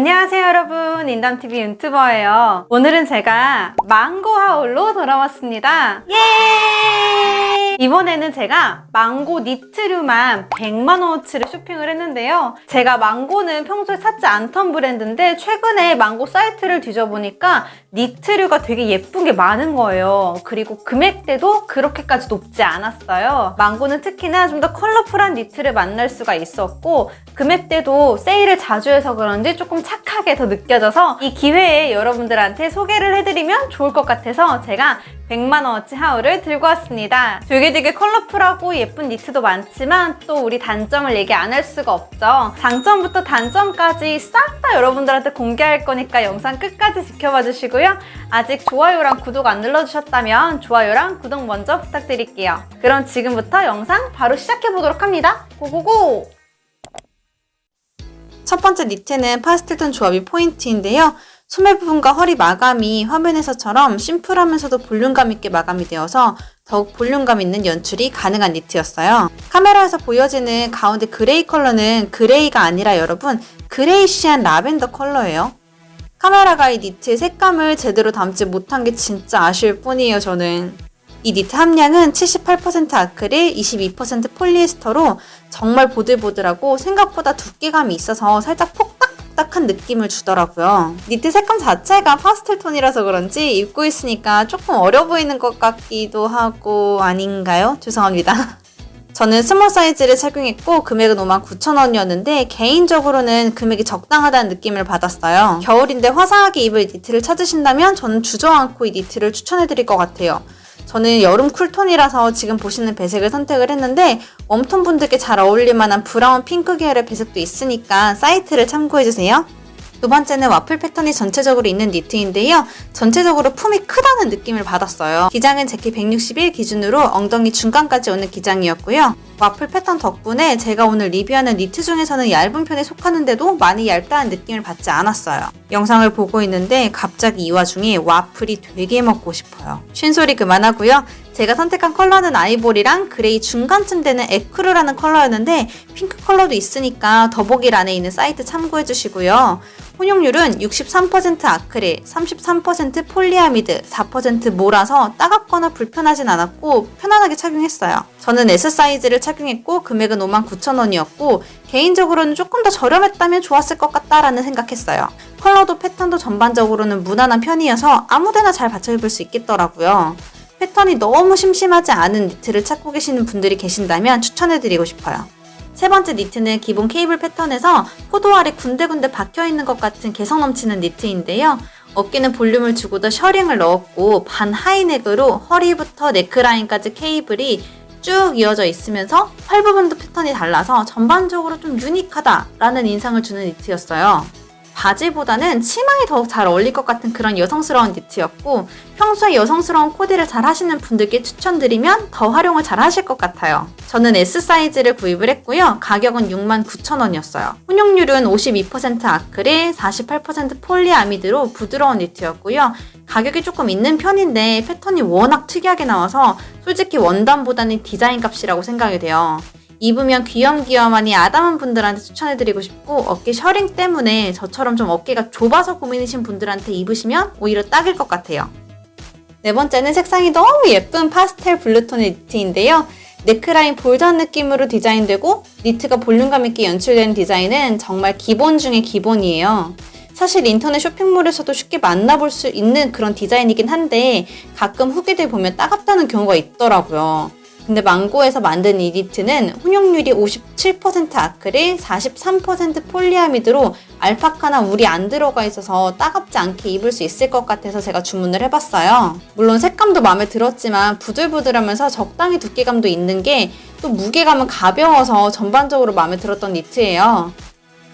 안녕하세요 여러분. 인담TV 유튜버예요. 오늘은 제가 망고 하울로 돌아왔습니다. 예! 이번에는 제가 망고 니트류만 100만원어치를 쇼핑을 했는데요. 제가 망고는 평소에 찾지 않던 브랜드인데 최근에 망고 사이트를 뒤져보니까 니트류가 되게 예쁜 게 많은 거예요. 그리고 금액대도 그렇게까지 높지 않았어요. 망고는 특히나 좀 더 컬러풀한 니트를 만날 수가 있었고 금액대도 세일을 자주 해서 그런지 조금 착하게 더 느껴져서 이 기회에 여러분들한테 소개를 해드리면 좋을 것 같아서 제가 100만원어치 하울을 들고 왔습니다. 되게 되게 컬러풀하고 예쁜 니트도 많지만 또 우리 단점을 얘기 안 할 수가 없죠. 장점부터 단점까지 싹 다 여러분들한테 공개할 거니까 영상 끝까지 지켜봐 주시고요. 아직 좋아요랑 구독 안 눌러주셨다면 좋아요랑 구독 먼저 부탁드릴게요. 그럼 지금부터 영상 바로 시작해보도록 합니다. 고고고! 첫 번째 니트는 파스텔톤 조합이 포인트인데요. 소매 부분과 허리 마감이 화면에서처럼 심플하면서도 볼륨감 있게 마감이 되어서 더욱 볼륨감 있는 연출이 가능한 니트였어요. 카메라에서 보여지는 가운데 gray 컬러는 gray가 아니라 여러분 grayish한 라벤더 컬러예요. 카메라가 이 니트의 색감을 제대로 담지 못한 게 진짜 아쉬울 뿐이에요 저는. 이 니트 함량은 78% 아크릴, 22% 폴리에스터로 정말 보들보들하고 생각보다 두께감이 있어서 살짝 폭닥폭닥한 느낌을 주더라고요. 니트 색감 자체가 파스텔 톤이라서 그런지 입고 있으니까 조금 어려 보이는 것 같기도 하고 아닌가요? 죄송합니다. 저는 small 사이즈를 착용했고 금액은 59,000원이었는데 개인적으로는 금액이 적당하다는 느낌을 받았어요. 겨울인데 화사하게 입을 니트를 찾으신다면 저는 주저않고 이 니트를 추천해드릴 것 같아요. 저는 여름 쿨톤이라서 지금 보시는 배색을 선택을 했는데 웜톤 분들께 잘 어울릴 만한 브라운 핑크 계열의 배색도 있으니까 사이트를 참고해주세요. 두 번째는 와플 패턴이 전체적으로 있는 니트인데요. 전체적으로 품이 크다는 느낌을 받았어요. 기장은 제 키 161 기준으로 엉덩이 중간까지 오는 기장이었고요. 와플 패턴 덕분에 제가 오늘 리뷰하는 니트 중에서는 얇은 편에 속하는데도 많이 얇다는 느낌을 받지 않았어요. 영상을 보고 있는데 갑자기 이 와중에 와플이 되게 먹고 싶어요. 쉰소리 그만하고요. 제가 선택한 컬러는 아이보리랑 gray 중간쯤 되는 ecru라는 컬러였는데 핑크 컬러도 있으니까 더보기란에 있는 사이트 참고해주시고요. 혼용률은 63% 아크릴, 33% 폴리아미드, 4% 모라서 따갑거나 불편하진 않았고 편안하게 착용했어요. 저는 S 사이즈를 착용했고 금액은 59,000원이었고 개인적으로는 조금 더 저렴했다면 좋았을 것 같다라는 생각했어요. 컬러도 패턴도 전반적으로는 무난한 편이어서 아무데나 잘 받쳐 입을 수 있겠더라고요. 패턴이 너무 심심하지 않은 니트를 찾고 계시는 분들이 계신다면 추천해드리고 싶어요. 세 번째 니트는 기본 케이블 패턴에서 포도 알이 군데군데 박혀있는 것 같은 개성 넘치는 니트인데요. 어깨는 볼륨을 주고도 셔링을 넣었고 반 하이넥으로 허리부터 네크라인까지 케이블이 쭉 이어져 있으면서 팔 부분도 패턴이 달라서 전반적으로 좀 유니크하다라는 인상을 주는 니트였어요. 바지보다는 치마에 더욱 잘 어울릴 것 같은 그런 여성스러운 니트였고 평소에 여성스러운 코디를 잘 하시는 분들께 추천드리면 더 활용을 잘 하실 것 같아요. 저는 S 사이즈를 구입을 했고요. 가격은 69,000원이었어요. 혼용률은 52% 아크릴, 48% 폴리아미드로 부드러운 니트였고요. 가격이 조금 있는 편인데 패턴이 워낙 특이하게 나와서 솔직히 원단보다는 디자인 값이라고 생각이 돼요. 입으면 귀염귀염하니 아담한 분들한테 추천해드리고 싶고 어깨 셔링 때문에 저처럼 좀 어깨가 좁아서 고민이신 분들한테 입으시면 오히려 딱일 것 같아요. 네 번째는 색상이 너무 예쁜 파스텔 블루톤의 니트인데요. 네크라인 bold한 느낌으로 디자인되고 니트가 볼륨감 있게 연출되는 디자인은 정말 기본 중의 기본이에요. 사실 인터넷 쇼핑몰에서도 쉽게 만나볼 수 있는 그런 디자인이긴 한데 가끔 후기들 보면 따갑다는 경우가 있더라고요. 근데 망고에서 만든 이 니트는 혼용률이 57% 아크릴, 43% 폴리아미드로 알파카나 울이 안 들어가 있어서 따갑지 않게 입을 수 있을 것 같아서 제가 주문을 해봤어요. 물론 색감도 마음에 들었지만 부들부들하면서 적당히 두께감도 있는 게 또 무게감은 가벼워서 전반적으로 마음에 들었던 니트예요.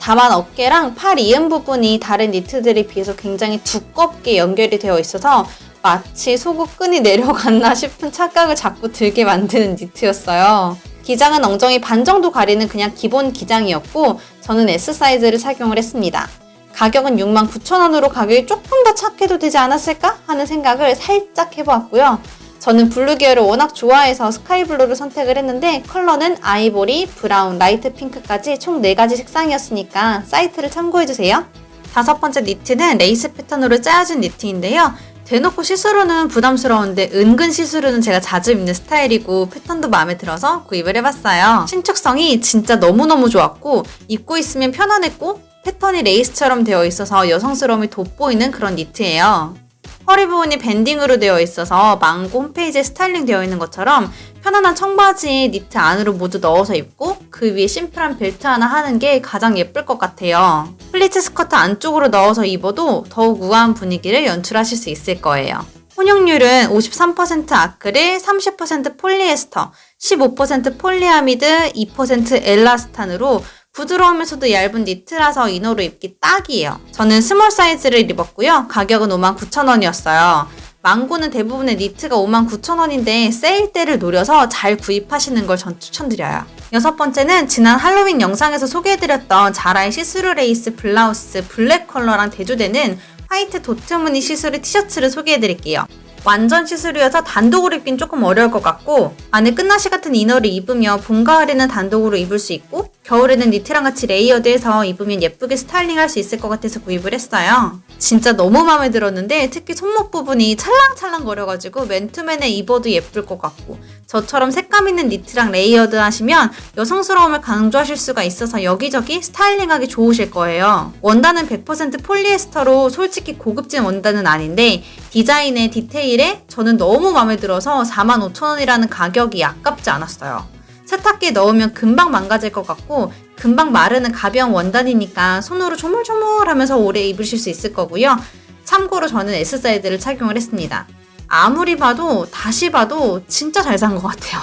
다만 어깨랑 팔 이음 부분이 다른 니트들에 비해서 굉장히 두껍게 연결이 되어 있어서 마치 속옷 끈이 내려갔나 싶은 착각을 자꾸 들게 만드는 니트였어요. 기장은 엉덩이 반 정도 가리는 그냥 기본 기장이었고 저는 S 사이즈를 착용을 했습니다. 가격은 69,000원으로 가격이 조금 더 착해도 되지 않았을까 하는 생각을 살짝 해보았고요. 저는 블루 계열을 워낙 좋아해서 스카이블루를 선택을 했는데 컬러는 아이보리, 브라운, light 핑크까지 총 4가지 색상이었으니까 사이트를 참고해주세요. 다섯 번째 니트는 레이스 패턴으로 짜여진 니트인데요. 대놓고 시스루는 부담스러운데 은근 시스루는 제가 자주 입는 스타일이고 패턴도 마음에 들어서 구입을 해봤어요. 신축성이 진짜 너무너무 좋았고 입고 있으면 편안했고 패턴이 레이스처럼 되어 있어서 여성스러움이 돋보이는 그런 니트예요. 허리 부분이 밴딩으로 되어 있어서 망고 홈페이지에 스타일링 되어 있는 것처럼 편안한 청바지 니트 안으로 모두 넣어서 입고 그 위에 심플한 벨트 하나 하는 게 가장 예쁠 것 같아요. 플리츠 스커트 안쪽으로 넣어서 입어도 더욱 우아한 분위기를 연출하실 수 있을 거예요. 혼용률은 53% 아크릴, 30% 폴리에스터, 15% 폴리아미드, 2% elastane으로 부드러우면서도 얇은 니트라서 이너로 입기 딱이에요. 저는 small 사이즈를 입었고요. 가격은 59,000원이었어요. 망고는 대부분의 니트가 59,000원인데 세일 때를 노려서 잘 구입하시는 걸 전 추천드려요. 여섯 번째는 지난 할로윈 영상에서 소개해드렸던 자라의 시스루 레이스 블라우스 블랙 컬러랑 대조되는 화이트 도트 무늬 시스루 티셔츠를 소개해드릴게요. 완전 시스루여서 단독으로 입긴 조금 어려울 것 같고 안에 끈나시 같은 이너를 입으면 봄, 가을에는 단독으로 입을 수 있고 겨울에는 니트랑 같이 레이어드해서 입으면 예쁘게 스타일링할 수 있을 것 같아서 구입을 했어요. 진짜 너무 마음에 들었는데 특히 손목 부분이 찰랑찰랑 거려가지고 맨투맨에 입어도 예쁠 것 같고 저처럼 색감 있는 니트랑 레이어드 하시면 여성스러움을 강조하실 수가 있어서 여기저기 스타일링하기 좋으실 거예요. 원단은 100% 폴리에스터로 솔직히 고급진 원단은 아닌데 디자인에 디테일에 저는 너무 마음에 들어서 45,000원이라는 가격이 아깝지 않았어요. 세탁기에 넣으면 금방 망가질 것 같고 금방 마르는 가벼운 원단이니까 손으로 조물조물 하면서 오래 입으실 수 있을 거고요. 참고로 저는 S 사이즈를 착용을 했습니다. 아무리 봐도 다시 봐도 진짜 잘 산 것 같아요.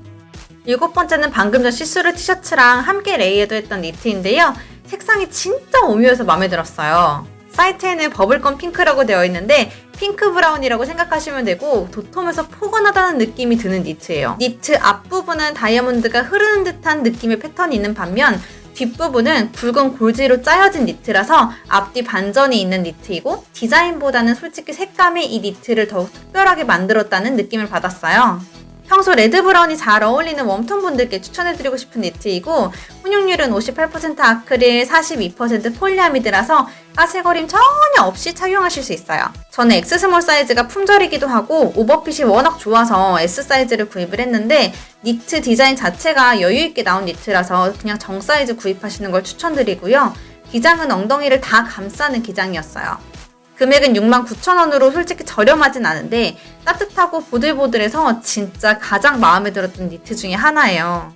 일곱 번째는 방금 전 시스루 티셔츠랑 함께 레이어드 했던 니트인데요. 색상이 진짜 오묘해서 마음에 들었어요. 사이트에는 버블검 핑크라고 되어 있는데 핑크 브라운이라고 생각하시면 되고 도톰해서 포근하다는 느낌이 드는 니트예요. 니트 앞부분은 다이아몬드가 흐르는 듯한 느낌의 패턴이 있는 반면 뒷부분은 굵은 골지로 짜여진 니트라서 앞뒤 반전이 있는 니트이고 디자인보다는 솔직히 색감이 이 니트를 더욱 특별하게 만들었다는 느낌을 받았어요. 평소 레드 브라운이 잘 어울리는 웜톤 분들께 추천해드리고 싶은 니트이고 혼용률은 58% 아크릴, 42% 폴리아미드라서 까슬거림 전혀 없이 착용하실 수 있어요. 저는 X 스몰 사이즈가 품절이기도 하고 오버핏이 워낙 좋아서 S 사이즈를 구입을 했는데 니트 디자인 자체가 여유있게 나온 니트라서 그냥 정 사이즈 구입하시는 걸 추천드리고요. 기장은 엉덩이를 다 감싸는 기장이었어요. 금액은 69,000원으로 솔직히 저렴하진 않은데 따뜻하고 보들보들해서 진짜 가장 마음에 들었던 니트 중에 하나예요.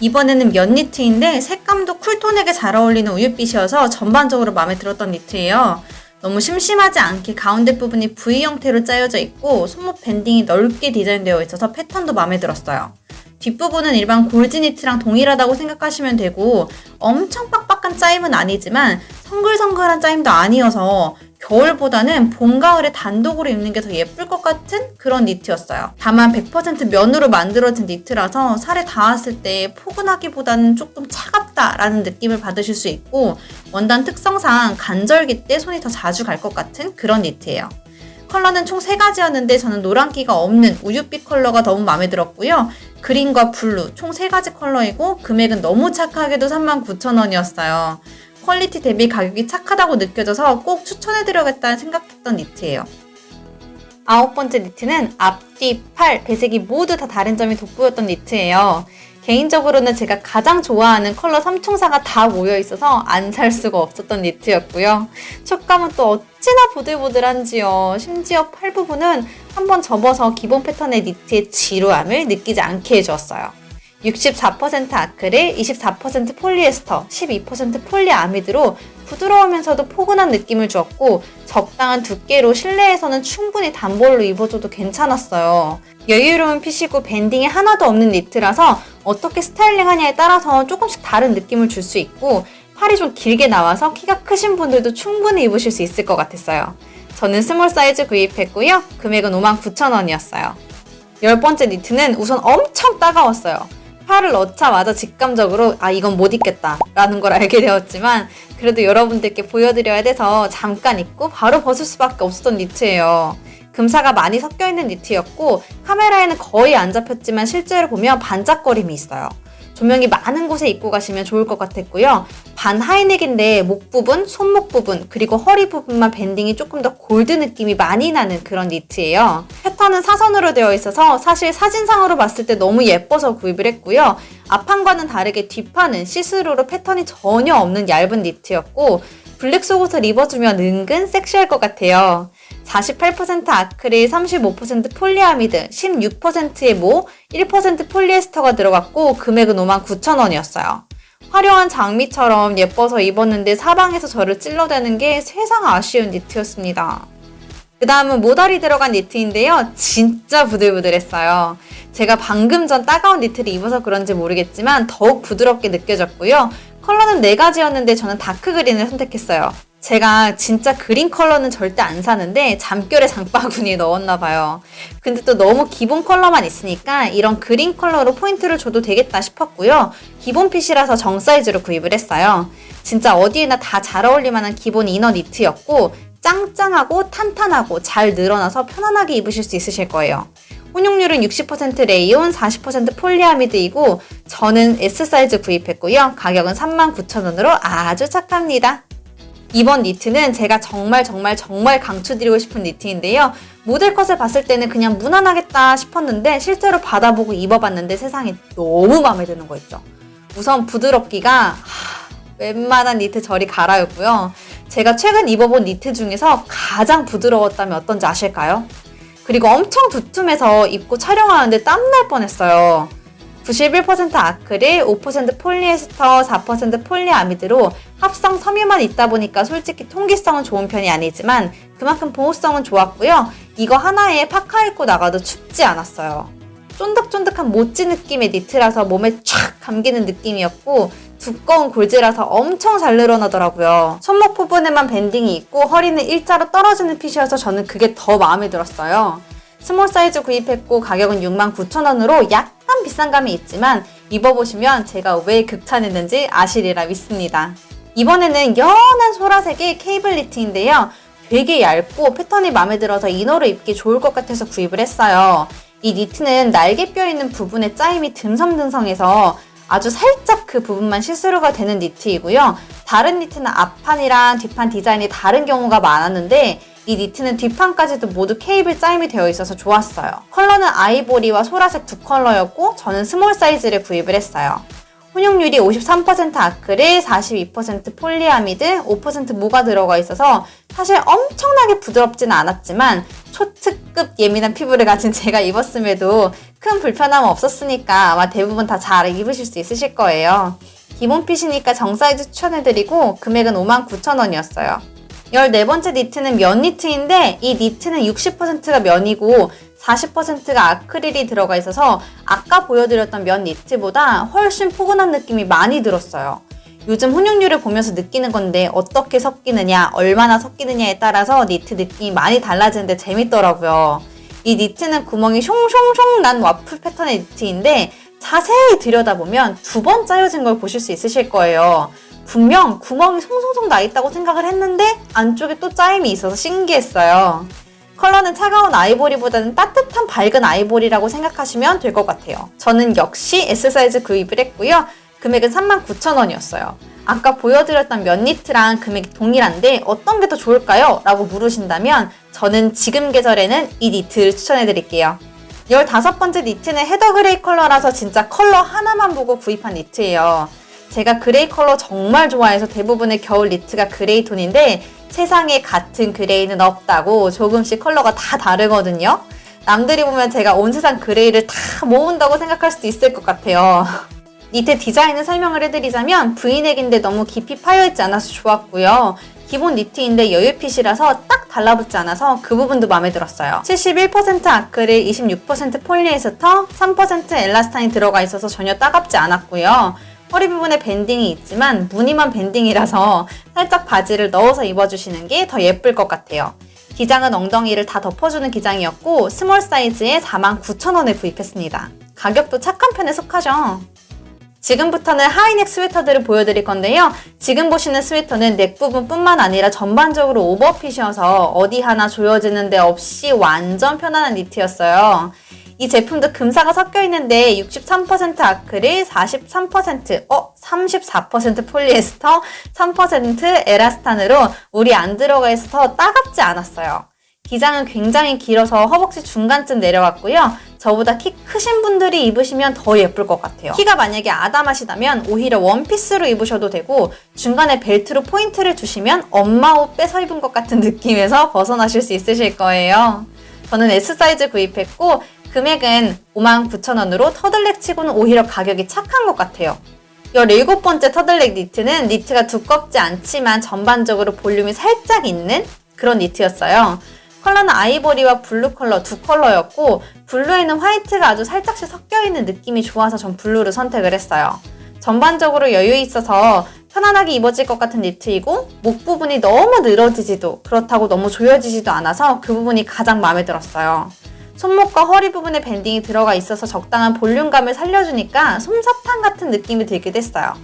이번에는 면 니트인데 색감도 쿨톤에게 잘 어울리는 우유빛이어서 전반적으로 마음에 들었던 니트예요. 너무 심심하지 않게 가운데 부분이 V 형태로 짜여져 있고 손목 밴딩이 넓게 디자인되어 있어서 패턴도 마음에 들었어요. 뒷부분은 일반 골지 니트랑 동일하다고 생각하시면 되고 엄청 빡빡한 짜임은 아니지만 성글성글한 짜임도 아니어서 겨울보다는 봄, 가을에 단독으로 입는 게 더 예쁠 것 같은 그런 니트였어요. 다만 100% 면으로 만들어진 니트라서 살에 닿았을 때 포근하기보다는 조금 차갑다라는 느낌을 받으실 수 있고 원단 특성상 간절기 때 손이 더 자주 갈 것 같은 그런 니트예요. 컬러는 총 3가지였는데 저는 노란기가 없는 우유빛 컬러가 너무 마음에 들었고요. 그린과 블루 총 3가지 컬러이고 금액은 너무 착하게도 39,000원이었어요. 퀄리티 대비 가격이 착하다고 느껴져서 꼭 추천해드려야겠다는 생각했던 니트예요. 아홉 번째 니트는 앞뒤, 팔, 배색이 모두 다 다른 점이 돋보였던 니트예요. 개인적으로는 제가 가장 좋아하는 컬러 3총사가 다 모여있어서 안 살 수가 없었던 니트였고요. 촉감은 또 어찌나 보들보들한지요. 심지어 팔 부분은 한번 접어서 기본 패턴의 니트의 지루함을 느끼지 않게 해주었어요. 64% 아크릴, 24% 폴리에스터, 12% 폴리아미드로 부드러우면서도 포근한 느낌을 주었고 적당한 두께로 실내에서는 충분히 단벌로 입어줘도 괜찮았어요. 여유로운 핏이고 밴딩이 하나도 없는 니트라서 어떻게 스타일링 하냐에 따라서 조금씩 다른 느낌을 줄 수 있고 팔이 좀 길게 나와서 키가 크신 분들도 충분히 입으실 수 있을 것 같았어요. 저는 스몰 사이즈 구입했고요. 금액은 59,000원이었어요. 열 번째 니트는 우선 엄청 따가웠어요. 팔을 넣자마자 직감적으로 아 이건 못 입겠다 라는 걸 알게 되었지만 그래도 여러분들께 보여드려야 돼서 잠깐 입고 바로 벗을 수밖에 없었던 니트예요. 금사가 많이 섞여있는 니트였고 카메라에는 거의 안 잡혔지만 실제로 보면 반짝거림이 있어요. 좀 조명이 많은 곳에 입고 가시면 좋을 것 같았고요. 반 하이넥인데 목 부분, 손목 부분, 그리고 허리 부분만 밴딩이 조금 더 골드 느낌이 많이 나는 그런 니트예요. 패턴은 사선으로 되어 있어서 사실 사진상으로 봤을 때 너무 예뻐서 구입을 했고요. 앞판과는 다르게 뒷판은 시스루로 패턴이 전혀 없는 얇은 니트였고 블랙 속옷을 입어주면 은근 섹시할 것 같아요. 48% 아크릴, 35% 폴리아미드, 16%의 모, 1% 폴리에스터가 들어갔고 금액은 59,000원이었어요. 화려한 장미처럼 예뻐서 입었는데 사방에서 저를 찔러대는 게 세상 아쉬운 니트였습니다. 그 다음은 모달이 들어간 니트인데요. 진짜 부들부들했어요. 제가 방금 전 따가운 니트를 입어서 그런지 모르겠지만 더욱 부드럽게 느껴졌고요. 컬러는 4가지였는데 저는 다크 그린을 선택했어요. 제가 진짜 그린 컬러는 절대 안 사는데 잠결에 장바구니에 넣었나 봐요. 근데 또 너무 기본 컬러만 있으니까 이런 그린 컬러로 포인트를 줘도 되겠다 싶었고요. 기본 핏이라서 정 사이즈로 구입을 했어요. 진짜 어디에나 다 잘 어울릴 만한 기본 이너 니트였고 짱짱하고 탄탄하고 잘 늘어나서 편안하게 입으실 수 있으실 거예요. 혼용률은 60% 레이온, 40% 폴리아미드이고 저는 S 사이즈 구입했고요. 가격은 39,000원으로 아주 착합니다. 이번 니트는 제가 정말 정말 정말 강추드리고 싶은 니트인데요. 모델 컷을 봤을 때는 그냥 무난하겠다 싶었는데 실제로 받아보고 입어봤는데 세상에 너무 마음에 드는 거 있죠. 우선 부드럽기가 하, 웬만한 니트 저리 가라였고요. 제가 최근 입어본 니트 중에서 가장 부드러웠다면 어떤지 아실까요? 그리고 엄청 두툼해서 입고 촬영하는데 땀날 뻔했어요. 91% 아크릴, 5% 폴리에스터, 4% 폴리아미드로 합성 섬유만 있다 보니까 솔직히 통기성은 좋은 편이 아니지만 그만큼 보호성은 좋았고요. 이거 하나에 파카 입고 나가도 춥지 않았어요. 쫀득쫀득한 모찌 느낌의 니트라서 몸에 촥 감기는 느낌이었고 두꺼운 골지라서 엄청 잘 늘어나더라고요. 손목 부분에만 밴딩이 있고 허리는 일자로 떨어지는 핏이어서 저는 그게 더 마음에 들었어요. 스몰 사이즈 구입했고 가격은 69,000원으로 약간 비싼 감이 있지만 입어보시면 제가 왜 극찬했는지 아시리라 믿습니다. 이번에는 연한 소라색의 케이블 니트인데요. 되게 얇고 패턴이 마음에 들어서 이너로 입기 좋을 것 같아서 구입을 했어요. 이 니트는 날개뼈 있는 부분에 짜임이 듬성듬성해서 아주 살짝 그 부분만 시스루가 되는 니트이고요. 다른 니트는 앞판이랑 뒷판 디자인이 다른 경우가 많았는데 이 니트는 뒷판까지도 모두 케이블 짜임이 되어 있어서 좋았어요. 컬러는 아이보리와 소라색 두 컬러였고 저는 스몰 사이즈를 구입을 했어요. 혼용률이 53% 아크릴, 42% 폴리아미드, 5% 모가 들어가 있어서 사실 엄청나게 부드럽지는 않았지만 초특급 예민한 피부를 가진 제가 입었음에도 큰 불편함 없었으니까 아마 대부분 다 잘 입으실 수 있으실 거예요. 기본 핏이니까 정 사이즈 추천해드리고 금액은 59,000원이었어요. 14번째 니트는 면 니트인데 이 니트는 60%가 면이고 40%가 아크릴이 들어가 있어서 아까 보여드렸던 면 니트보다 훨씬 포근한 느낌이 많이 들었어요. 요즘 혼용률을 보면서 느끼는 건데 어떻게 섞이느냐, 얼마나 섞이느냐에 따라서 니트 느낌이 많이 달라지는데 재밌더라고요. 이 니트는 구멍이 숑숑숑 난 와플 패턴의 니트인데 자세히 들여다보면 두 번 짜여진 걸 보실 수 있으실 거예요. 분명 구멍이 송송송 나 있다고 생각을 했는데 안쪽에 또 짜임이 있어서 신기했어요. 컬러는 차가운 아이보리보다는 따뜻한 밝은 아이보리라고 생각하시면 될 것 같아요. 저는 역시 S 사이즈 구입을 했고요. 금액은 39,000원이었어요. 아까 보여드렸던 면 니트랑 금액이 동일한데 어떤 게 더 좋을까요? 라고 물으신다면 저는 지금 계절에는 이 니트를 추천해드릴게요. 15번째 니트는 헤더 그레이 컬러라서 진짜 컬러 하나만 보고 구입한 니트예요. 제가 그레이 컬러 정말 좋아해서 대부분의 겨울 니트가 그레이 톤인데 세상에 같은 그레이는 없다고 조금씩 컬러가 다 다르거든요. 남들이 보면 제가 온 세상 그레이를 다 모은다고 생각할 수도 있을 것 같아요. 니트 디자인을 설명을 해드리자면 브이넥인데 너무 깊이 파여있지 않아서 좋았고요. 기본 니트인데 여유핏이라서 딱 달라붙지 않아서 그 부분도 마음에 들었어요. 71% 아크릴, 26% 폴리에스터, 3% 엘라스탄이 들어가 있어서 전혀 따갑지 않았고요. 허리 부분에 밴딩이 있지만 무늬만 밴딩이라서 살짝 바지를 넣어서 입어주시는 게 더 예쁠 것 같아요. 기장은 엉덩이를 다 덮어주는 기장이었고 스몰 사이즈에 49,000원에 구입했습니다. 가격도 착한 편에 속하죠. 지금부터는 하이넥 스웨터들을 보여드릴 건데요. 지금 보시는 스웨터는 넥 부분뿐만 아니라 전반적으로 오버핏이어서 어디 하나 조여지는 데 없이 완전 편안한 니트였어요. 이이 제품도 금사가 섞여 있는데 63% 아크릴, 43%, 어, 34% 폴리에스터, 3% 에라스탄으로 물이 안 들어가 있어서 따갑지 않았어요. 기장은 굉장히 길어서 허벅지 중간쯤 내려왔고요. 저보다 키 크신 분들이 입으시면 더 예쁠 것 같아요. 키가 만약에 아담하시다면 오히려 원피스로 입으셔도 되고 중간에 벨트로 포인트를 주시면 엄마 옷 빼서 입은 것 같은 느낌에서 벗어나실 수 있으실 거예요. 저는 S 사이즈 구입했고 금액은 59,000원으로 터틀넥 치고는 오히려 가격이 착한 것 같아요. 17번째 터틀넥 니트는 니트가 두껍지 않지만 전반적으로 볼륨이 살짝 있는 그런 니트였어요. 컬러는 아이보리와 블루 컬러 두 컬러였고 블루에는 화이트가 아주 살짝씩 섞여있는 느낌이 좋아서 전 블루를 선택을 했어요. 전반적으로 여유 있어서 편안하게 입어질 것 같은 니트이고 목 부분이 너무 늘어지지도 그렇다고 너무 조여지지도 않아서 그 부분이 가장 마음에 들었어요. 손목과 허리 부분에 밴딩이 들어가 있어서 적당한 볼륨감을 살려주니까 솜사탕 같은 느낌이 들기도 했어요.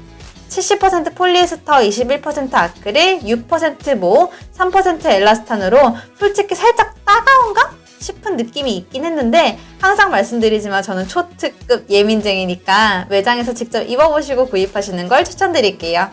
70% 폴리에스터, 21% 아크릴, 6%모, 3% 엘라스탄으로 솔직히 살짝 따가운가? 싶은 느낌이 있긴 했는데 항상 말씀드리지만 저는 초특급 예민쟁이니까 매장에서 직접 입어보시고 구입하시는 걸 추천드릴게요.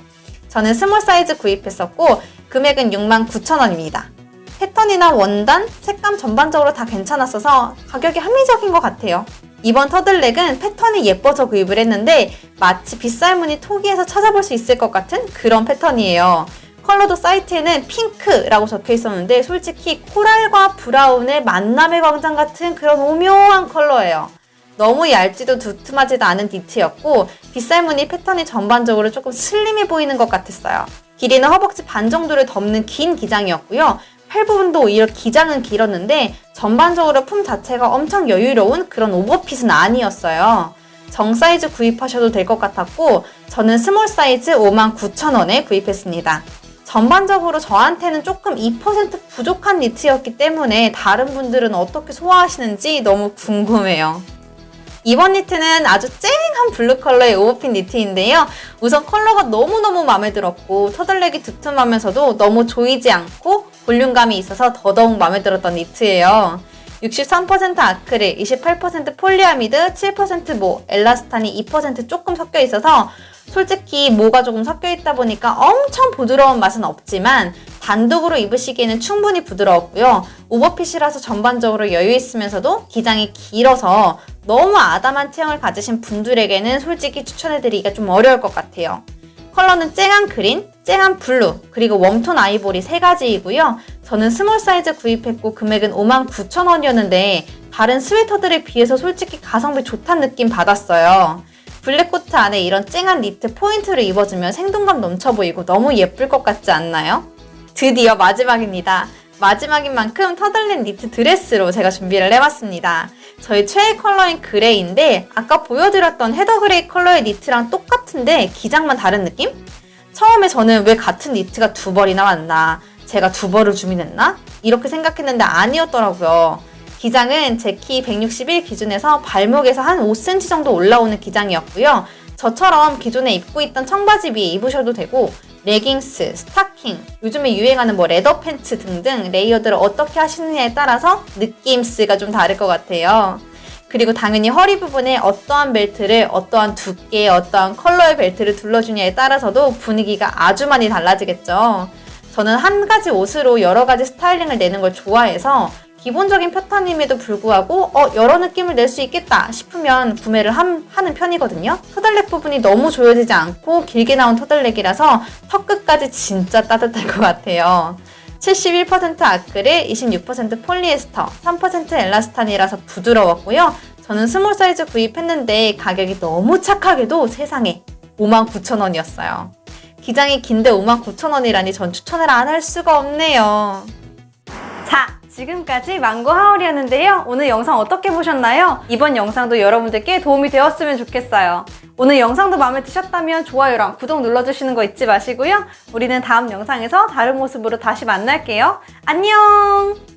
저는 스몰 사이즈 구입했었고 금액은 69,000원입니다. 패턴이나 원단, 색감 전반적으로 다 괜찮았어서 가격이 합리적인 것 같아요. 이번 터틀넥은 패턴이 예뻐서 구입을 했는데 마치 빗살무늬 토기에서 찾아볼 수 있을 것 같은 그런 패턴이에요. 컬러도 사이트에는 핑크라고 적혀 있었는데 솔직히 코랄과 브라운의 만남의 광장 같은 그런 오묘한 컬러예요. 너무 얇지도 두툼하지도 않은 니트였고 빗살무늬 패턴이 전반적으로 조금 슬림해 보이는 것 같았어요. 길이는 허벅지 반 정도를 덮는 긴 기장이었고요. 팔 부분도 오히려 기장은 길었는데 전반적으로 품 자체가 엄청 여유로운 그런 오버핏은 아니었어요. 정 사이즈 구입하셔도 될 것 같았고 저는 스몰 사이즈 59,000원에 구입했습니다. 전반적으로 저한테는 조금 2% 부족한 니트였기 때문에 다른 분들은 어떻게 소화하시는지 너무 궁금해요. 이번 니트는 아주 쨍한 블루 컬러의 오버핏 니트인데요. 우선 컬러가 너무너무 마음에 들었고 터틀넥이 두툼하면서도 너무 조이지 않고 볼륨감이 있어서 더더욱 마음에 들었던 니트예요. 63% 아크릴, 28% 폴리아미드, 7%모, 엘라스탄이 2% 조금 섞여 있어서 솔직히 모가 조금 섞여 있다 보니까 엄청 부드러운 맛은 없지만 단독으로 입으시기에는 충분히 부드러웠고요. 오버핏이라서 전반적으로 여유 있으면서도 기장이 길어서 너무 아담한 체형을 가지신 분들에게는 솔직히 추천해드리기가 좀 어려울 것 같아요. 컬러는 쨍한 그린, 쨍한 블루, 그리고 웜톤 아이보리 세 가지이고요. 저는 스몰 사이즈 구입했고 금액은 59,000원이었는데 다른 스웨터들에 비해서 솔직히 가성비 좋다는 느낌 받았어요. 블랙코트 안에 이런 쨍한 니트 포인트를 입어주면 생동감 넘쳐 보이고 너무 예쁠 것 같지 않나요? 드디어 마지막입니다. 마지막인 만큼 터틀넥 니트 드레스로 제가 준비를 해봤습니다. 저의 최애 컬러인 그레이인데 아까 보여드렸던 헤더 그레이 컬러의 니트랑 똑같은데 기장만 다른 느낌? 처음에 저는 왜 같은 니트가 두 벌이나 왔나 제가 두 벌을 주문했나? 이렇게 생각했는데 아니었더라고요. 기장은 제 키 161 기준에서 발목에서 한 5cm 정도 올라오는 기장이었고요. 저처럼 기존에 입고 있던 청바지 위에 입으셔도 되고 레깅스, 스타킹, 요즘에 유행하는 뭐 레더 팬츠 등등 레이어드를 어떻게 하시느냐에 따라서 느낌스가 좀 다를 것 같아요. 그리고 당연히 허리 부분에 어떠한 벨트를 어떠한 두께, 어떠한 컬러의 벨트를 둘러주냐에 따라서도 분위기가 아주 많이 달라지겠죠. 저는 한 가지 옷으로 여러 가지 스타일링을 내는 걸 좋아해서 기본적인 패턴임에도 불구하고 어 여러 느낌을 낼 수 있겠다 싶으면 구매를 함, 하는 편이거든요. 터틀넥 부분이 너무 조여지지 않고 길게 나온 터틀넥이라서 턱 끝까지 진짜 따뜻할 것 같아요. 71% 아크릴, 26% 폴리에스터, 3% elastane이라서 부드러웠고요. 저는 small 사이즈 구입했는데 가격이 너무 착하게도 세상에 59,000원이었어요. 기장이 긴데 59,000원이라니 전 추천을 안 할 수가 없네요. 자, 지금까지 망고 하울이었는데요. 오늘 영상 어떻게 보셨나요? 이번 영상도 여러분들께 도움이 되었으면 좋겠어요. 오늘 영상도 마음에 드셨다면 좋아요랑 구독 눌러주시는 거 잊지 마시고요. 우리는 다음 영상에서 다른 모습으로 다시 만날게요. 안녕!